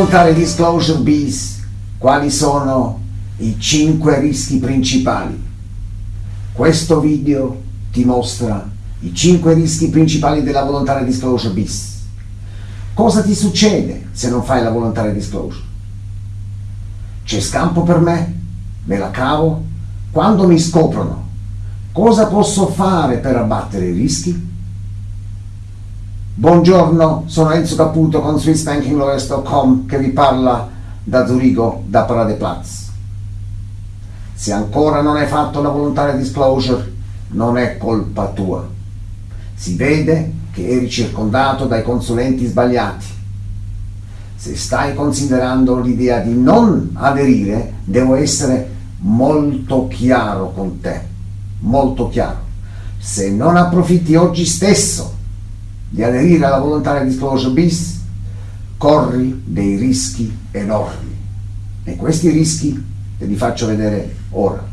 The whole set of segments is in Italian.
Voluntary Disclosure Bis, quali sono i 5 rischi principali? Questo video ti mostra i 5 rischi principali della Voluntary Disclosure Bis. Cosa ti succede se non fai la Voluntary Disclosure? C'è scampo per me? Me la cavo? Quando mi scoprono? Cosa posso fare per abbattere i rischi? Buongiorno, sono Enzo Caputo con SwissBankingLawyers.com che vi parla da Zurigo, da Paradeplatz. Se ancora non hai fatto la volontaria disclosure, non è colpa tua. Si vede che eri circondato dai consulenti sbagliati. Se stai considerando l'idea di non aderire, devo essere molto chiaro con te, molto chiaro. Se non approfitti oggi stesso di aderire alla volontaria disclosure bis, corri dei rischi enormi. E questi rischi te li faccio vedere ora.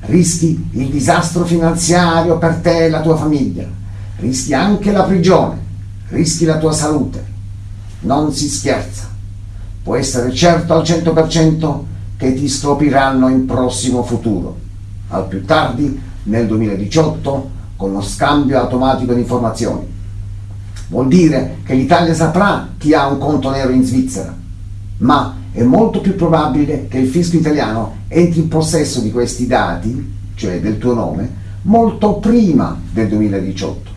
Rischi il disastro finanziario per te e la tua famiglia, rischi anche la prigione, rischi la tua salute. Non si scherza. Può essere certo al 100% che ti scopriranno in prossimo futuro, al più tardi nel 2018 con lo scambio automatico di informazioni Vuol dire che l'Italia saprà chi ha un conto nero in Svizzera, ma è molto più probabile che il fisco italiano entri in possesso di questi dati, cioè del tuo nome, molto prima del 2018.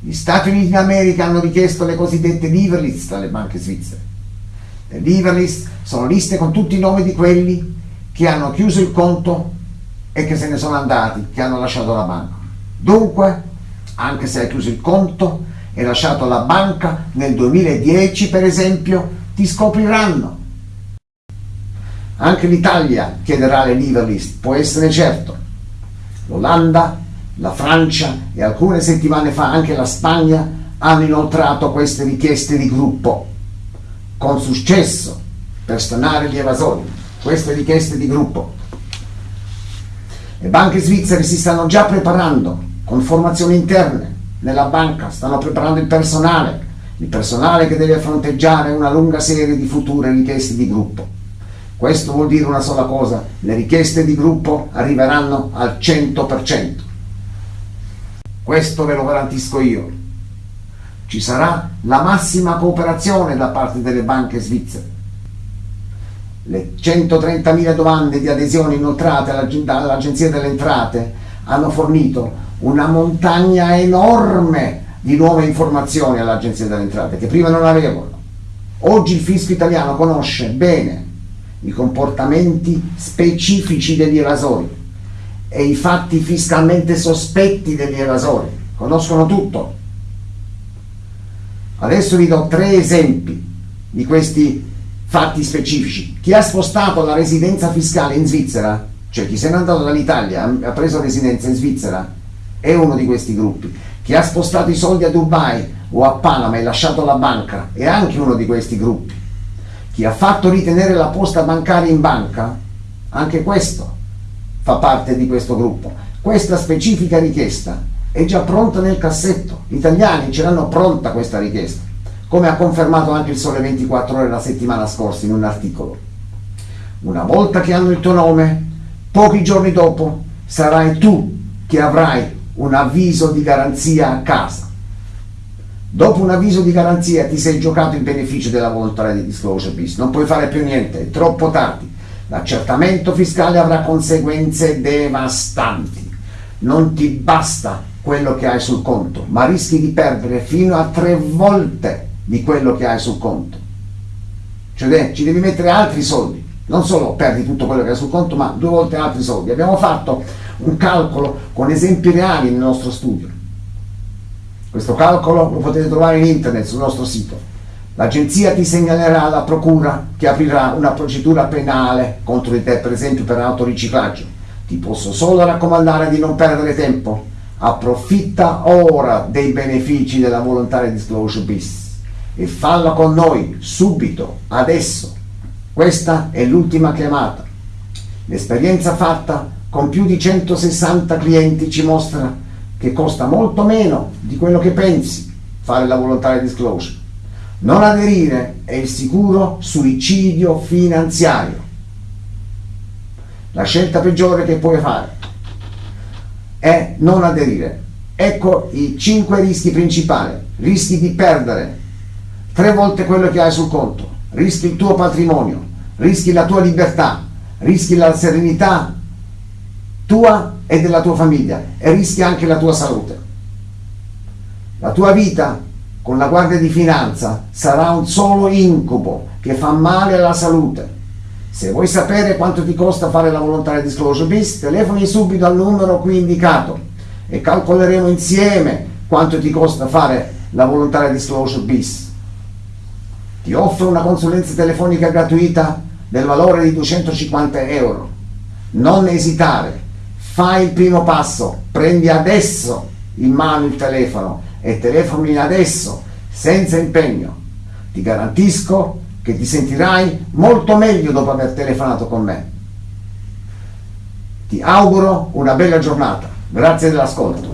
Gli Stati Uniti d'America hanno richiesto le cosiddette liver list alle banche svizzere. Le liver list sono liste con tutti i nomi di quelli che hanno chiuso il conto e che se ne sono andati, che hanno lasciato la banca. Dunque, anche se hai chiuso il conto, e lasciato la banca nel 2010 per esempio, ti scopriranno. Anche l'Italia chiederà le list, può essere certo. L'Olanda, la Francia e alcune settimane fa anche la Spagna hanno inoltrato queste richieste di gruppo, con successo, per stanare gli evasori, queste richieste di gruppo. Le banche svizzere si stanno già preparando con formazioni interne nella banca, stanno preparando il personale, il personale che deve fronteggiare una lunga serie di future richieste di gruppo. Questo vuol dire una sola cosa, le richieste di gruppo arriveranno al 100%. Questo ve lo garantisco io. Ci sarà la massima cooperazione da parte delle banche svizzere. Le 130.000 domande di adesione inoltrate all'Agenzia delle Entrate hanno fornito una montagna enorme di nuove informazioni all'Agenzia delle Entrate che prima non avevano. Oggi il fisco italiano conosce bene i comportamenti specifici degli evasori e i fatti fiscalmente sospetti degli evasori. Conoscono tutto. Adesso vi do tre esempi di questi fatti specifici. Chi ha spostato la residenza fiscale in Svizzera, cioè chi se n'è andato dall'Italia, ha preso residenza in Svizzera, è uno di questi gruppi. Chi ha spostato i soldi a Dubai o a Panama e lasciato la banca è anche uno di questi gruppi. Chi ha fatto ritenere la posta bancaria in banca, anche questo fa parte di questo gruppo. Questa specifica richiesta è già pronta nel cassetto. Gli italiani ce l'hanno pronta questa richiesta, come ha confermato anche il Sole 24 ore la settimana scorsa in un articolo. Una volta che hanno il tuo nome, pochi giorni dopo sarai tu che avrai un avviso di garanzia a casa. Dopo un avviso di garanzia ti sei giocato il beneficio della volontà di disclosure bis, non puoi fare più niente, è troppo tardi. L'accertamento fiscale avrà conseguenze devastanti. Non ti basta quello che hai sul conto, ma rischi di perdere fino a tre volte di quello che hai sul conto. Cioè ci devi mettere altri soldi, non solo perdi tutto quello che hai sul conto, ma due volte altri soldi. Abbiamo fatto un calcolo con esempi reali nel nostro studio. Questo calcolo lo potete trovare in internet sul nostro sito. L'agenzia ti segnalerà alla procura che aprirà una procedura penale contro di te, per esempio per autoriciclaggio. Ti posso solo raccomandare di non perdere tempo. Approfitta ora dei benefici della volontaria disclosure bis e falla con noi subito, adesso. Questa è l'ultima chiamata. L'esperienza fatta con più di 160 clienti ci mostra che costa molto meno di quello che pensi fare la volontaria disclosure. Non aderire è il sicuro suicidio finanziario. La scelta peggiore che puoi fare è non aderire. Ecco i cinque rischi principali. Rischi di perdere tre volte quello che hai sul conto, rischi il tuo patrimonio, rischi la tua libertà, rischi la serenità tua e della tua famiglia e rischi anche la tua salute. La tua vita con la guardia di finanza sarà un solo incubo che fa male alla salute. Se vuoi sapere quanto ti costa fare la volontaria disclosure bis, telefoni subito al numero qui indicato e calcoleremo insieme quanto ti costa fare la volontaria disclosure bis. Ti offro una consulenza telefonica gratuita del valore di 250 euro. Non esitare, fai il primo passo, prendi adesso in mano il telefono e telefoni adesso, senza impegno. Ti garantisco che ti sentirai molto meglio dopo aver telefonato con me. Ti auguro una bella giornata. Grazie dell'ascolto.